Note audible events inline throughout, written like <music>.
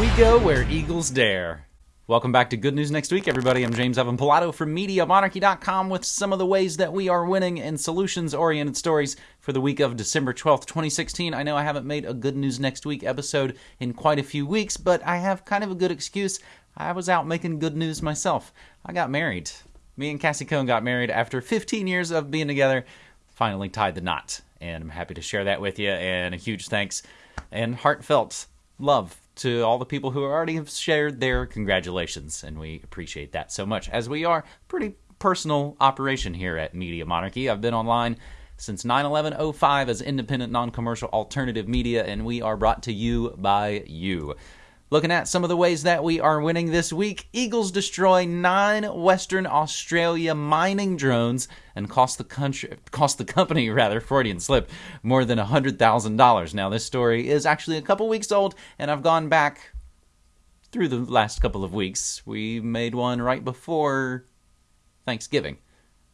We go where eagles dare. Welcome back to Good News Next Week, everybody. I'm James Evan Pilato from MediaMonarchy.com with some of the ways that we are winning and solutions oriented stories for the week of December 12th, 2016. I know I haven't made a Good News Next Week episode in quite a few weeks, but I have kind of a good excuse. I was out making good news myself. I got married. Me and Cassie Cohn got married after 15 years of being together, finally tied the knot. And I'm happy to share that with you. And a huge thanks and heartfelt love to all the people who already have shared their congratulations, and we appreciate that so much. As we are pretty personal operation here at Media Monarchy, I've been online since 9/11/05 as independent, non-commercial alternative media, and we are brought to you by you. Looking at some of the ways that we are winning this week, Eagles destroy nine Western Australia mining drones and cost the country, cost the company <laughs> rather Freudian slip more than hundred thousand dollars. Now this story is actually a couple weeks old, and I've gone back through the last couple of weeks. We made one right before Thanksgiving.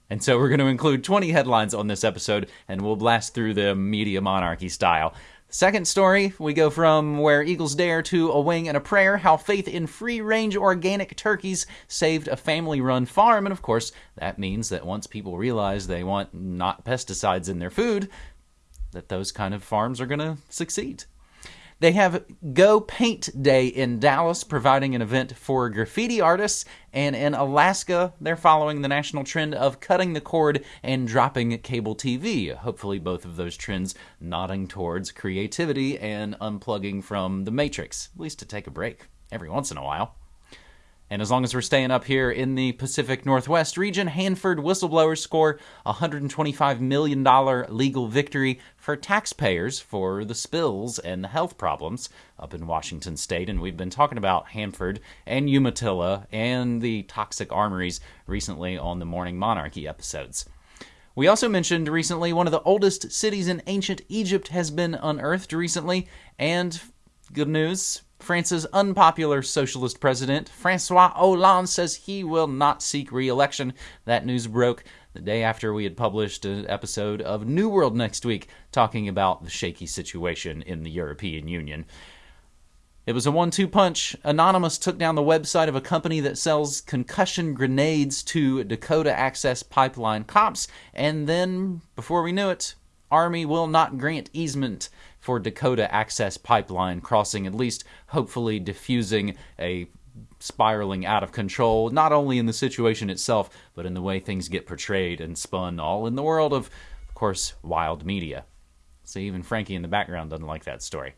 And so we're going to include 20 headlines on this episode, and we'll blast through them media monarchy style. Second story, we go from where eagles dare to a wing and a prayer, how faith in free range organic turkeys saved a family run farm. And of course, that means that once people realize they want not pesticides in their food, that those kind of farms are going to succeed. They have Go Paint Day in Dallas, providing an event for graffiti artists. And in Alaska, they're following the national trend of cutting the cord and dropping cable TV. Hopefully, both of those trends nodding towards creativity and unplugging from the matrix, at least to take a break every once in a while. And as long as we're staying up here in the Pacific Northwest region, Hanford whistleblowers score a $125 million legal victory for taxpayers for the spills and the health problems up in Washington state. And we've been talking about Hanford and Umatilla and the toxic armories recently on the Morning Monarchy episodes. We also mentioned recently one of the oldest cities in ancient Egypt has been unearthed recently, and good news France's unpopular socialist president, Francois Hollande, says he will not seek re election. That news broke the day after we had published an episode of New World Next Week talking about the shaky situation in the European Union. It was a one two punch. Anonymous took down the website of a company that sells concussion grenades to Dakota Access Pipeline cops, and then, before we knew it, Army will not grant easement for Dakota Access Pipeline crossing, at least hopefully diffusing a spiraling out of control, not only in the situation itself, but in the way things get portrayed and spun, all in the world of, of course, wild media. See, even Frankie in the background doesn't like that story.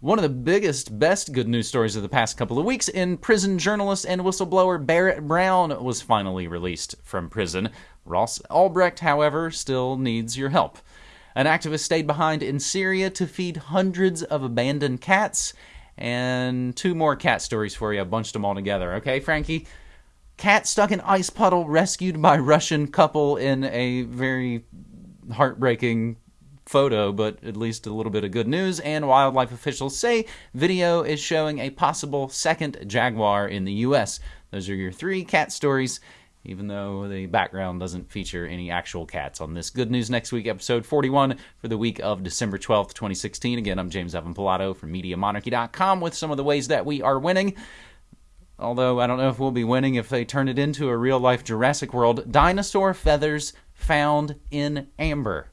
One of the biggest, best good news stories of the past couple of weeks in prison journalist and whistleblower Barrett Brown was finally released from prison. Ross Ulbricht, however, still needs your help. An activist stayed behind in Syria to feed hundreds of abandoned cats. And two more cat stories for you. I bunched them all together. Okay, Frankie? Cat stuck in ice puddle rescued by Russian couple in a very heartbreaking photo, but at least a little bit of good news. And wildlife officials say video is showing a possible second jaguar in the U.S. Those are your three cat stories even though the background doesn't feature any actual cats on this Good News Next Week, episode 41 for the week of December 12th, 2016. Again, I'm James Evan Pilato from MediaMonarchy.com with some of the ways that we are winning. Although I don't know if we'll be winning if they turn it into a real life Jurassic World. Dinosaur feathers found in amber.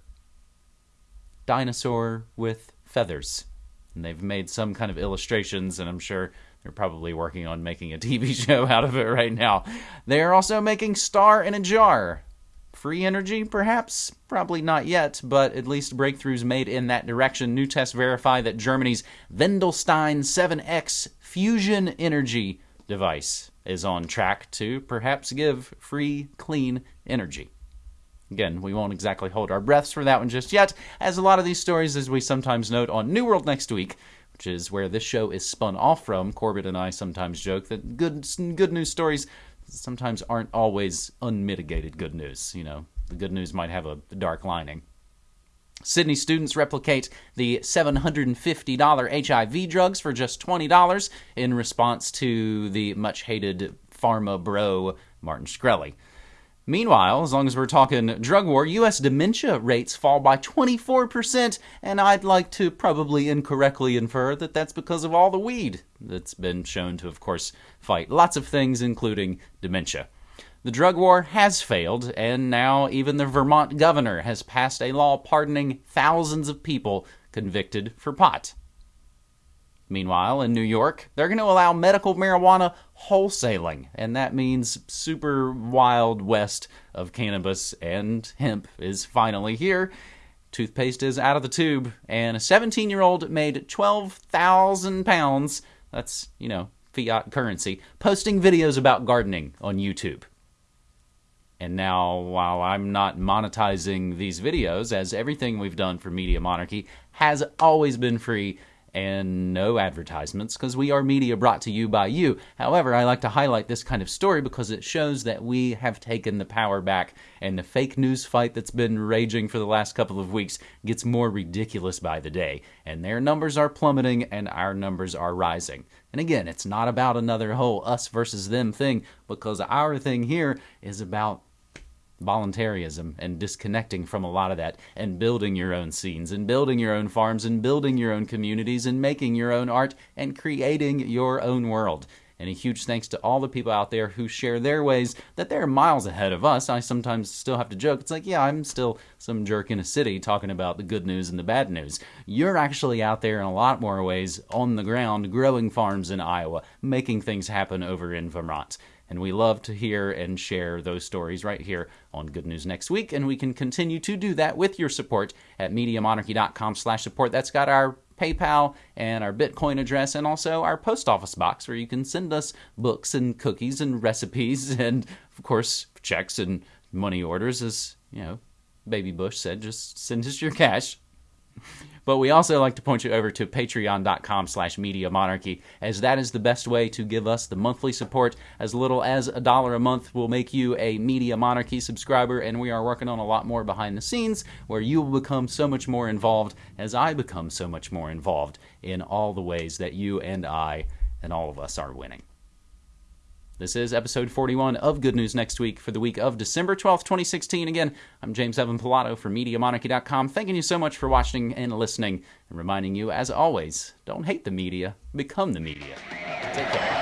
Dinosaur with feathers. And they've made some kind of illustrations, and I'm sure they're probably working on making a <laughs> TV show out of it right now. They are also making Star in a Jar. Free energy, perhaps? Probably not yet, but at least breakthroughs made in that direction. New tests verify that Germany's Wendelstein 7X fusion energy device is on track to perhaps give free, clean energy. Again, we won't exactly hold our breaths for that one just yet, as a lot of these stories, as we sometimes note on New World Next Week, which is where this show is spun off from. Corbett and I sometimes joke that good good news stories sometimes aren't always unmitigated good news. You know, the good news might have a dark lining. Sydney students replicate the $750 HIV drugs for just $20 in response to the much hated pharma bro Martin Shkreli. Meanwhile, as long as we're talking drug war, U.S. dementia rates fall by 24%, and I'd like to probably incorrectly infer that that's because of all the weed that's been shown to, of course, fight lots of things, including dementia. The drug war has failed, and now even the Vermont governor has passed a law pardoning thousands of people convicted for pot. Meanwhile, in New York, they're going to allow medical marijuana wholesaling, and that means super wild west of cannabis and hemp is finally here. Toothpaste is out of the tube, and a 17 year old made 12,000 pounds, that's, you know, fiat currency, posting videos about gardening on YouTube. And now, while I'm not monetizing these videos, as everything we've done for Media Monarchy has always been free, and no advertisements because we are media brought to you by you. However, I like to highlight this kind of story because it shows that we have taken the power back and the fake news fight that's been raging for the last couple of weeks gets more ridiculous by the day. And their numbers are plummeting and our numbers are rising. And again, it's not about another whole us versus them thing because our thing here is about voluntarism and disconnecting from a lot of that and building your own scenes and building your own farms and building your own communities and making your own art and creating your own world. And a huge thanks to all the people out there who share their ways that they're miles ahead of us. I sometimes still have to joke. It's like, yeah, I'm still some jerk in a city talking about the good news and the bad news. You're actually out there in a lot more ways on the ground, growing farms in Iowa, making things happen over in Vermont. And we love to hear and share those stories right here on Good News Next Week. And we can continue to do that with your support at MediaMonarchy.com slash support. That's got our PayPal and our Bitcoin address, and also our post office box where you can send us books and cookies and recipes, <laughs> and of course, checks and money orders. As you know, Baby Bush said, just send us your cash. But we also like to point you over to patreon.com slash media monarchy, as that is the best way to give us the monthly support. As little as a dollar a month will make you a Media Monarchy subscriber, and we are working on a lot more behind the scenes where you will become so much more involved as I become so much more involved in all the ways that you and I and all of us are winning. This is episode 41 of Good News Next Week for the week of December 12th, 2016. Again, I'm James Evan Pilato from MediaMonarchy.com. Thanking you so much for watching and listening, and reminding you, as always, don't hate the media, become the media. Take care.